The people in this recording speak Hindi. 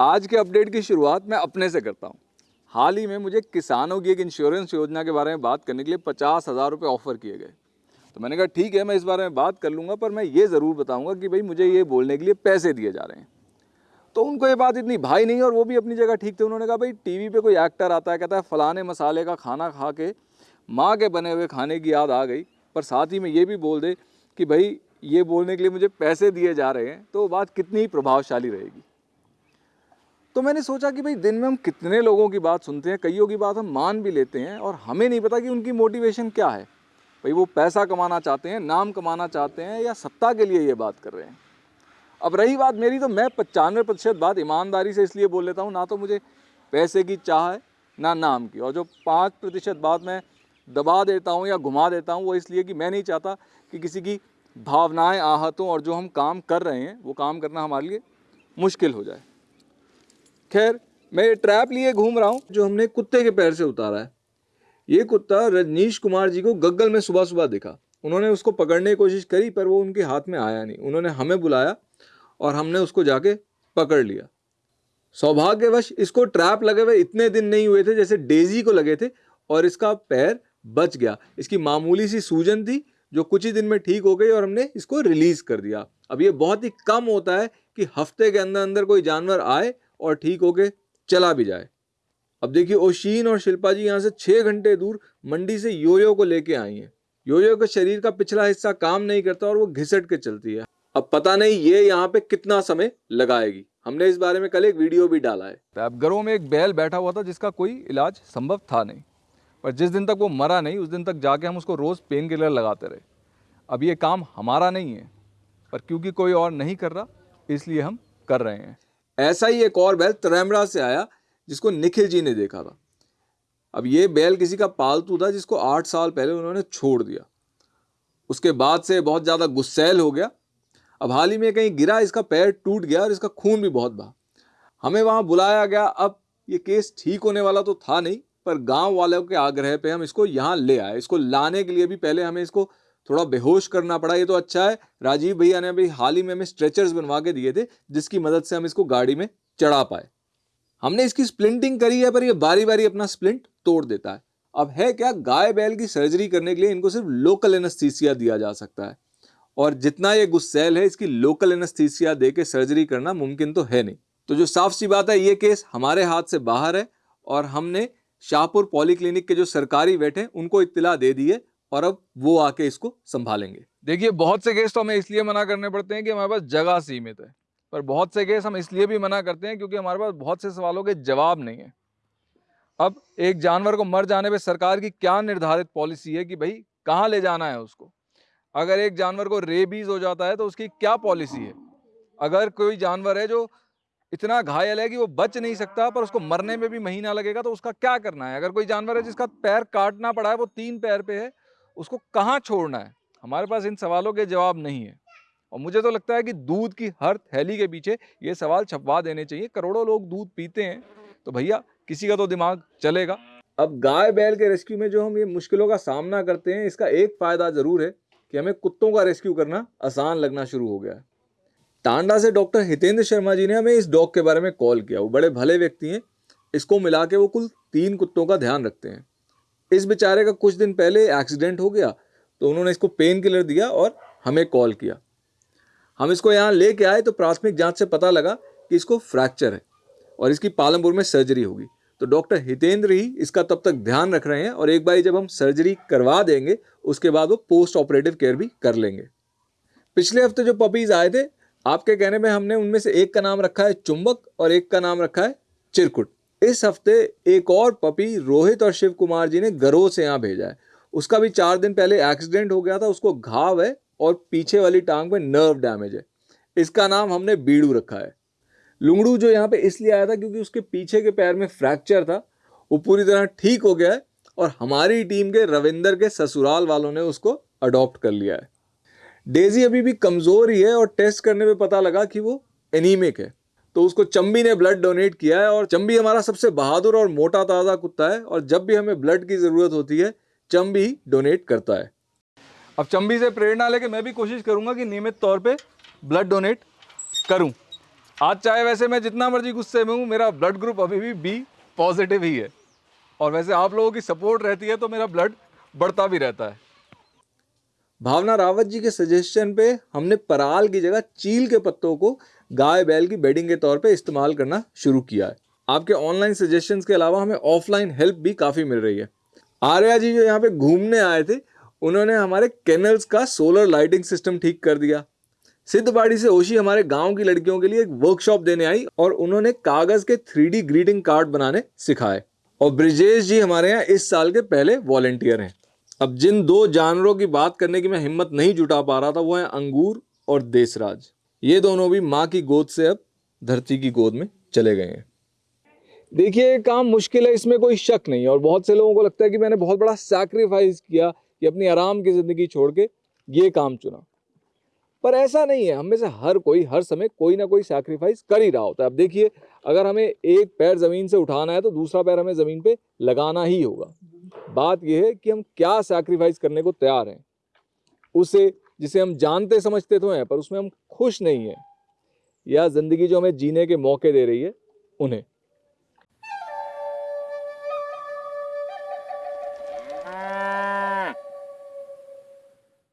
आज के अपडेट की शुरुआत मैं अपने से करता हूँ। हाल ही में मुझे किसानों की एक इंश्योरेंस योजना के बारे में बात करने के लिए पचास हज़ार रुपये ऑफ़र किए गए। तो मैंने कहा, ठीक है, मैं इस बारे में बात कर लूँगा, पर मैं ये ज़रूर बताऊँगा कि भाई मुझे ये बोलने के लिए पैसे दिए जा रहे हैं। तो उनको ये बात इतनी भाई नहीं और वो भी अपनी जगह ठीक थे। उन्होंने कहा, भाई, टीवी पे कोई एक्टर आता है, कहता है, फलाने मसाले का खाना खा के, माँ के बने हुए खाने की याद आ गई, पर साथ ही में ये भी बोल दे कि भाई, ये बोलने के लिए मुझे पैसे दिए जा रहे हैं। तो वो बात कितनी प्रभावशाली रहेगी। तो मैंने सोचा कि भाई दिन में हम कितने लोगों की बात सुनते हैं, कईयों की बात हम मान भी लेते हैं और हमें नहीं पता कि उनकी मोटिवेशन क्या है। भाई वो पैसा कमाना चाहते हैं, नाम कमाना चाहते हैं या सत्ता के लिए ये बात कर रहे हैं। अब रही बात मेरी तो मैं पचानवे प्रतिशत बात ईमानदारी से इसलिए बोल लेता हूँ, ना तो मुझे पैसे की चाह है, ना नाम की। और जो पाँच प्रतिशत बात मैं दबा देता हूँ या घुमा देता हूँ, वो इसलिए कि मैं नहीं चाहता कि किसी की भावनाएँ, आहत और जो हम काम कर रहे हैं, वो काम करना हमारे लिए मुश्किल हो जाए। खैर, मैं ये ट्रैप लिए घूम रहा हूँ जो हमने कुत्ते के पैर से उतारा है। ये कुत्ता रजनीश कुमार जी को गग्गल में सुबह सुबह दिखा। उन्होंने उसको पकड़ने की कोशिश करी, पर वो उनके हाथ में आया नहीं। उन्होंने हमें बुलाया और हमने उसको जाके पकड़ लिया। सौभाग्यवश इसको ट्रैप लगे हुए इतने दिन नहीं हुए थे जैसे डेजी को लगे थे और इसका पैर बच गया। इसकी मामूली सी सूजन थी जो कुछ ही दिन में ठीक हो गई और हमने इसको रिलीज़ कर दिया। अब ये बहुत ही कम होता है कि हफ़्ते के अंदर अंदर कोई जानवर आए और ठीक होके चला भी जाए। अब देखिए, ओशीन और शिल्पा जी यहाँ से छः घंटे दूर मंडी से योयो को लेके आई हैं। योयो के शरीर का पिछला हिस्सा काम नहीं करता और वो घिसट के चलती है। अब पता नहीं ये यहाँ पे कितना समय लगाएगी। हमने इस बारे में कल एक वीडियो भी डाला है। घरों में एक बैल बैठा हुआ था जिसका कोई इलाज संभव था नहीं। पर जिस दिन तक वो मरा नहीं, उस दिन तक जाके हम उसको रोज़ पेन किलर लगाते रहे। अब ये काम हमारा नहीं है, पर क्योंकि कोई और नहीं कर रहा, इसलिए हम कर रहे हैं। ऐसा ही एक और बैल त्रैमरा से आया, जिसको निखिल जी ने देखा था। अब ये बैल किसी का पालतू था, जिसको आठ साल पहले उन्होंने छोड़ दिया। उसके बाद से बहुत ज़्यादा गुस्सैल हो गया। अब हाल ही में कहीं गिरा, इसका पैर टूट गया और इसका खून भी बहुत बहा। हमें वहाँ बुलाया गया। अब ये केस ठीक होने वाला तो था नहीं, पर गाँव वालों के आग्रह पे हम इसको यहाँ ले आए। इसको लाने के लिए भी पहले हमें इसको थोड़ा बेहोश करना पड़ा, ये तो अच्छा है। राजीव भैया ने अभी हाल ही में हमें स्ट्रेचर्स बनवा के दिए थे, जिसकी मदद से हम इसको गाड़ी में चढ़ा पाए। हमने इसकी स्प्लिंटिंग करी है, पर ये बारी बारी अपना स्प्लिंट तोड़ देता है। अब है क्या, गाय बैल की सर्जरी करने के लिए इनको सिर्फ़ लोकल एनस्थीसिया दिया जा सकता है। और जितना ये गुस्सेल है, इसकी लोकल एनेस्थीसिया दे के सर्जरी करना मुमकिन तो है नहीं। तो जो साफ़ सी बात है, ये केस हमारे हाथ से बाहर है, और हमने शाहपुर पॉलीक्लिनिक के जो सरकारी वेट हैं, उनको इत्तला दे दी है। और अब वो आके इसको संभालेंगे। देखिए, बहुत से केस तो हमें इसलिए मना करने पड़ते हैं कि हमारे पास जगह सीमित है, पर बहुत से केस हम इसलिए भी मना करते हैं क्योंकि हमारे पास बहुत से सवालों के जवाब नहीं है। अब एक जानवर को मर जाने पे सरकार की क्या निर्धारित पॉलिसी है कि भाई, कहाँ ले जाना है उसको? अगर एक जानवर को रेबीज हो जाता है तो उसकी क्या पॉलिसी है? अगर कोई जानवर है जो इतना घायल है कि वो बच नहीं सकता, पर उसको मरने में भी महीना लगेगा तो उसका क्या करना है? अगर कोई जानवर है जिसका पैर काटना पड़ा है, वो तीन पैर पे है उसको कहाँ छोड़ना है? हमारे पास इन सवालों के जवाब नहीं है। और मुझे तो लगता है कि दूध की हर थैली के पीछे ये सवाल छपवा देने चाहिए। करोड़ों लोग दूध पीते हैं। तो भैया, किसी का तो दिमाग चलेगा। अब गाय बैल के रेस्क्यू में जो हम ये मुश्किलों का सामना करते हैं, इसका एक फ़ायदा ज़रूर है कि हमें कुत्तों का रेस्क्यू करना आसान लगना शुरू हो गया है। टांडा से डॉक्टर हितेंद्र शर्मा जी ने हमें इस डॉग के बारे में कॉल किया। वो बड़े भले व्यक्ति हैं। इसको मिला के वो कुल तीन कुत्तों का ध्यान रखते हैं। इस बेचारे का कुछ दिन पहले एक्सीडेंट हो गया तो उन्होंने इसको पेन किलर दिया और हमें कॉल किया। हम इसको यहाँ लेके आए तो प्राथमिक जाँच से पता लगा कि इसको फ्रैक्चर है और इसकी पालमपुर में सर्जरी होगी। तो डॉक्टर हितेंद्र ही इसका तब तक ध्यान रख रहे हैं और एक बार जब हम सर्जरी करवा देंगे, उसके बाद वो पोस्ट ऑपरेटिव केयर भी कर लेंगे। पिछले हफ़्ते जो पपीज़ आए थे, आपके कहने में हमने उनमें से एक का नाम रखा है चुंबक और एक का नाम रखा है चिरकुट। इस हफ़्ते एक और पपी, रोहित और शिव कुमार जी ने गरोह से यहाँ भेजा है। उसका भी चार दिन पहले एक्सीडेंट हो गया था, उसको घाव है और पीछे वाली टांग में नर्व डैमेज है। इसका नाम हमने बीड़ू रखा है। लुंगड़ू जो यहाँ पे इसलिए आया था क्योंकि उसके पीछे के पैर में फ्रैक्चर था, वो पूरी तरह ठीक हो गया है और हमारी टीम के रविंदर के ससुराल वालों ने उसको अडॉप्ट कर लिया है। डेजी अभी भी कमज़ोर ही है और टेस्ट करने में पता लगा कि वो एनीमिक है। तो उसको चंबी ने ब्लड डोनेट किया है और चंबी हमारा सबसे बहादुर और मोटा ताज़ा कुत्ता है और जब भी हमें ब्लड की ज़रूरत होती है, चंबी डोनेट करता है। अब चंबी से प्रेरणा लेके मैं भी कोशिश करूँगा कि नियमित तौर पे ब्लड डोनेट करूँ। आज चाहे वैसे मैं जितना मर्ज़ी गुस्से में हूँ, मेरा ब्लड ग्रुप अभी भी बी पॉजिटिव ही है। और वैसे आप लोगों की सपोर्ट रहती है तो मेरा ब्लड बढ़ता भी रहता है। भावना रावत जी के सजेशन पे हमने पराल की जगह चील के पत्तों को गाय बैल की बेडिंग के तौर पे इस्तेमाल करना शुरू किया है। आपके ऑनलाइन सजेशंस के अलावा हमें ऑफलाइन हेल्प भी काफ़ी मिल रही है। आर्या जी जो यहाँ पे घूमने आए थे, उन्होंने हमारे कैनल्स का सोलर लाइटिंग सिस्टम ठीक कर दिया। सिद्धबाड़ी से ओशी हमारे गाँव की लड़कियों के लिए एक वर्कशॉप देने आई और उन्होंने कागज़ के थ्री ग्रीटिंग कार्ड बनाने सिखाए। और ब्रिजेश जी हमारे यहाँ इस साल के पहले वॉलेंटियर हैं। अब जिन दो जानवरों की बात करने की मैं हिम्मत नहीं जुटा पा रहा था, वो है अंगूर और देसराज ये दोनों भी माँ की गोद से अब धरती की गोद में चले गए हैं। देखिए काम मुश्किल है, इसमें कोई शक नहीं और बहुत से लोगों को लगता है कि मैंने बहुत बड़ा सैक्रिफाइस किया कि अपनी आराम की ज़िंदगी छोड़ के ये काम चुना। पर ऐसा नहीं है, हम से हर कोई हर समय कोई ना कोई सैक्रिफाइस कर ही रहा होता है। अब देखिए, अगर हमें एक पैर ज़मीन से उठाना है तो दूसरा पैर हमें ज़मीन पे लगाना ही होगा। बात यह है कि हम क्या सैक्रिफाइस करने को तैयार हैं। उसे, जिसे हम जानते समझते तो हैं, पर उसमें हम खुश नहीं हैं। या ज़िंदगी जो हमें जीने के मौके दे रही है, उन्हें।